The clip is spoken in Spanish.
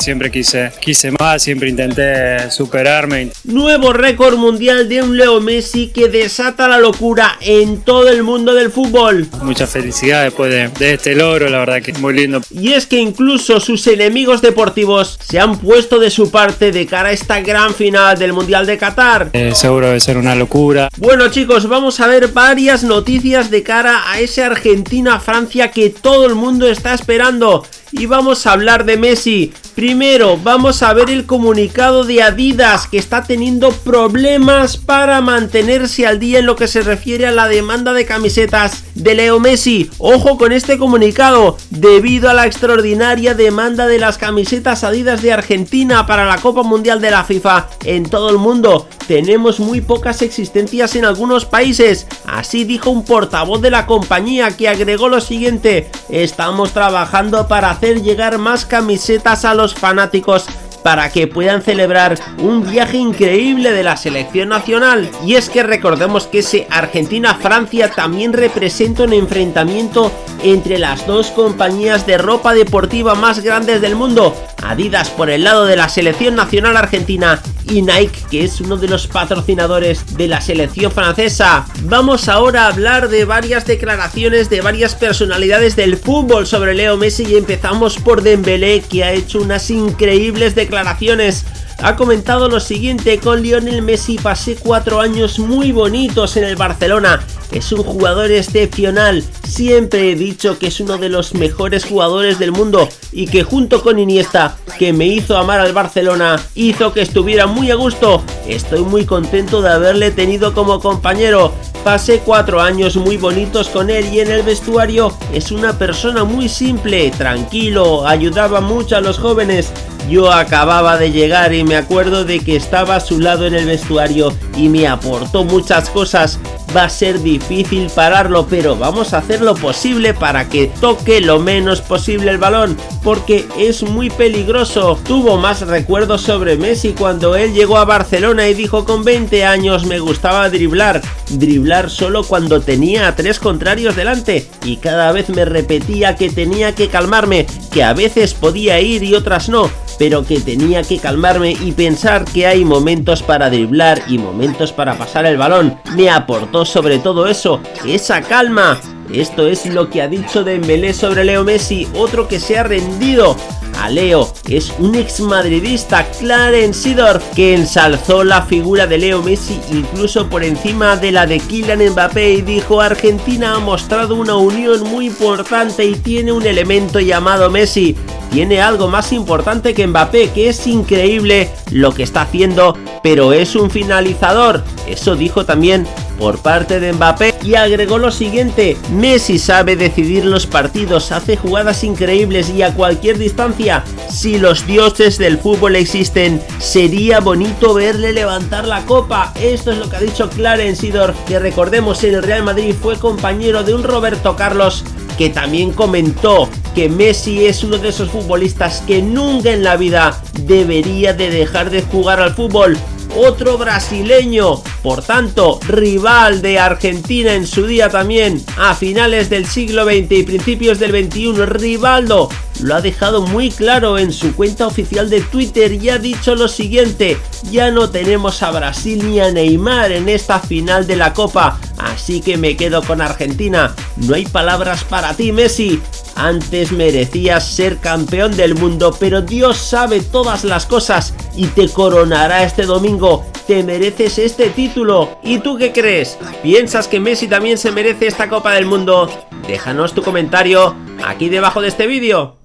Siempre quise, quise más, siempre intenté superarme. Nuevo récord mundial de un Leo Messi que desata la locura en todo el mundo del fútbol. Mucha felicidad después de, este logro, la verdad que es muy lindo. Y es que incluso sus enemigos deportivos se han puesto de su parte de cara a esta gran final del Mundial de Qatar. Eh, seguro debe ser una locura. Bueno chicos, vamos a ver varias noticias de cara a ese Argentina-Francia que todo el mundo está esperando y vamos a hablar de Messi. Primero, vamos a ver el comunicado de Adidas que está teniendo problemas para mantenerse al día en lo que se refiere a la demanda de camisetas de Leo Messi. Ojo con este comunicado, debido a la extraordinaria demanda de las camisetas Adidas de Argentina para la Copa Mundial de la FIFA en todo el mundo. Tenemos muy pocas existencias en algunos países, así dijo un portavoz de la compañía que agregó lo siguiente, estamos trabajando para hacer llegar más camisetas a los fanáticos para que puedan celebrar un viaje increíble de la selección nacional. Y es que recordemos que ese Argentina-Francia también representa un enfrentamiento entre las dos compañías de ropa deportiva más grandes del mundo, Adidas por el lado de la selección nacional argentina y Nike que es uno de los patrocinadores de la selección francesa. Vamos ahora a hablar de varias declaraciones de varias personalidades del fútbol sobre Leo Messi y empezamos por Dembélé que ha hecho unas increíbles declaraciones ha comentado lo siguiente, con Lionel Messi. Pasé cuatro años muy bonitos en el Barcelona, es un jugador excepcional, siempre he dicho que es uno de los mejores jugadores del mundo y que junto con Iniesta, que me hizo amar al Barcelona, hizo que estuviera muy a gusto, estoy muy contento de haberle tenido como compañero, pasé cuatro años muy bonitos con él y en el vestuario. Es una persona muy simple, tranquilo, ayudaba mucho a los jóvenes, yo acababa de llegar y me acuerdo de que estaba a su lado en el vestuario y me aportó muchas cosas. Va a ser difícil pararlo, pero vamos a hacer lo posible para que toque lo menos posible el balón, porque es muy peligroso. Tuvo más recuerdos sobre Messi cuando él llegó a Barcelona y dijo con 20 años me gustaba driblar, driblar solo cuando tenía a tres contrarios delante y cada vez me repetía que tenía que calmarme, que a veces podía ir y otras no, pero que tenía que calmarme y pensar que hay momentos para driblar y momentos para pasar el balón. Me aportó sobre todo eso, esa calma. Esto es lo que ha dicho Dembélé sobre Leo Messi, otro que se ha rendido a Leo es un ex madridista, Clarence Sidor, que ensalzó la figura de Leo Messi incluso por encima de la de Kylian Mbappé y dijo Argentina ha mostrado una unión muy importante y tiene un elemento llamado Messi. Tiene algo más importante que Mbappé, que es increíble lo que está haciendo, pero es un finalizador. Eso dijo también por parte de Mbappé y agregó lo siguiente, Messi sabe decidir los partidos, hace jugadas increíbles y a cualquier distancia. Si los dioses del fútbol existen, sería bonito verle levantar la copa. Esto es lo que ha dicho Clarence Sidor, que recordemos en el Real Madrid fue compañero de un Roberto Carlos que también comentó que Messi es uno de esos futbolistas que nunca en la vida debería de dejar de jugar al fútbol otro brasileño, por tanto, rival de Argentina en su día también, a finales del siglo XX y principios del XXI, Rivaldo lo ha dejado muy claro en su cuenta oficial de Twitter y ha dicho lo siguiente, ya no tenemos a Brasil ni a Neymar en esta final de la Copa, así que me quedo con Argentina, no hay palabras para ti Messi, antes merecías ser campeón del mundo, pero Dios sabe todas las cosas y te coronará este domingo. Te mereces este título. ¿Y tú qué crees? ¿Piensas que Messi también se merece esta Copa del Mundo? Déjanos tu comentario aquí debajo de este vídeo.